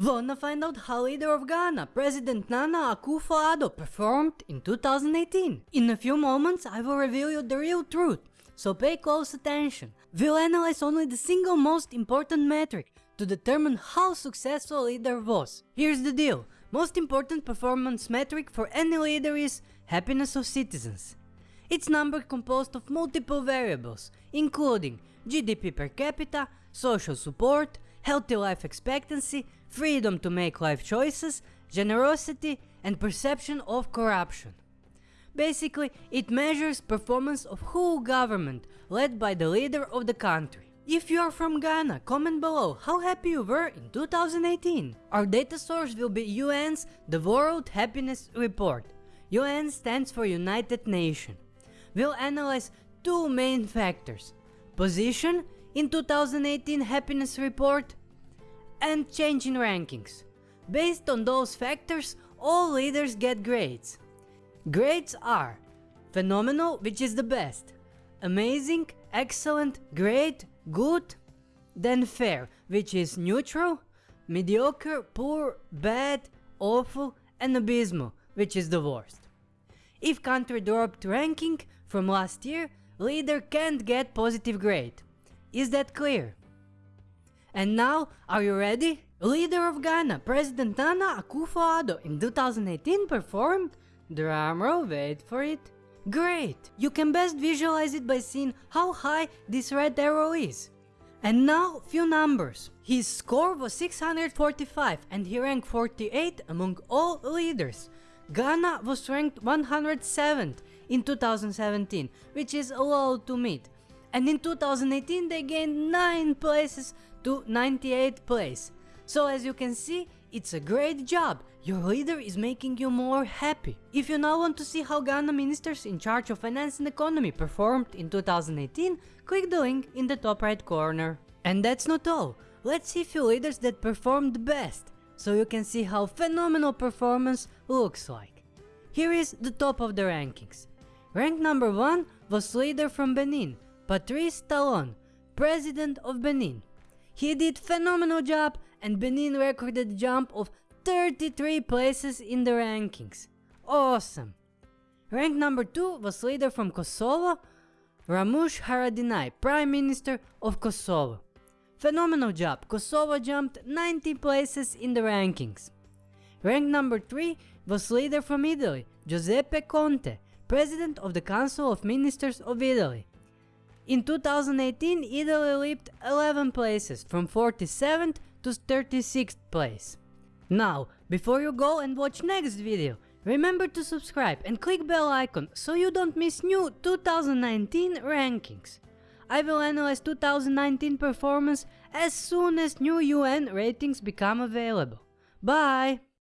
Wanna find out how leader of Ghana, President Nana Akufo-Addo performed in 2018? In a few moments I will reveal you the real truth, so pay close attention. We'll analyze only the single most important metric to determine how successful a leader was. Here's the deal, most important performance metric for any leader is happiness of citizens. It's number composed of multiple variables, including GDP per capita, social support, healthy life expectancy, freedom to make life choices, generosity and perception of corruption. Basically, it measures performance of whole government led by the leader of the country. If you are from Ghana, comment below how happy you were in 2018. Our data source will be UN's The World Happiness Report. UN stands for United Nations. We'll analyze two main factors. Position in 2018 happiness report and change in rankings. Based on those factors, all leaders get grades. Grades are phenomenal, which is the best, amazing, excellent, great, good, then fair, which is neutral, mediocre, poor, bad, awful, and abysmal, which is the worst. If country dropped ranking from last year, leader can't get positive grade. Is that clear? And now, are you ready? Leader of Ghana, President Nana Akufo-Addo in 2018 performed, drumroll wait for it, great! You can best visualize it by seeing how high this red arrow is. And now, few numbers. His score was 645 and he ranked 48 among all leaders. Ghana was ranked 107th in 2017, which is low to mid. And in 2018 they gained 9 places to 98th place. So as you can see, it's a great job, your leader is making you more happy. If you now want to see how Ghana ministers in charge of finance and economy performed in 2018, click the link in the top right corner. And that's not all, let's see few leaders that performed best, so you can see how phenomenal performance looks like. Here is the top of the rankings. Rank number 1 was leader from Benin, Patrice Talon, President of Benin. He did phenomenal job and Benin recorded a jump of 33 places in the rankings. Awesome! Rank number 2 was leader from Kosovo, Ramush Haradinaj, Prime Minister of Kosovo. Phenomenal job, Kosovo jumped 90 places in the rankings. Rank number 3 was leader from Italy, Giuseppe Conte, President of the Council of Ministers of Italy. In 2018, Italy leaped 11 places from 47th to 36th place. Now, before you go and watch next video, remember to subscribe and click bell icon so you don't miss new 2019 rankings. I will analyze 2019 performance as soon as new UN ratings become available. Bye!